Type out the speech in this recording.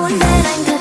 one that I'm good.